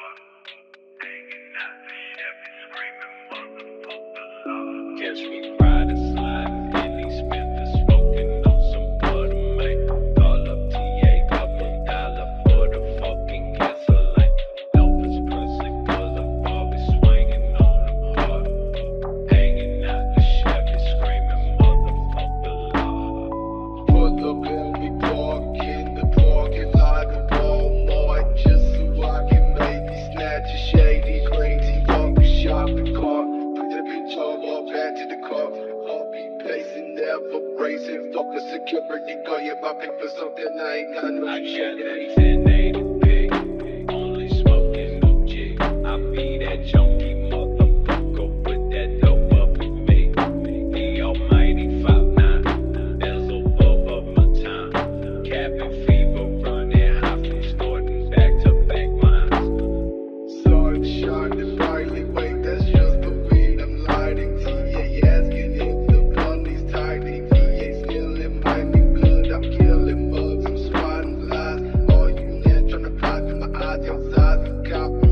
God. man to the cuff. Heartbeat pacing, never bracing. Fuck the security guard, yeah, my paper something I ain't got no shit. got, got.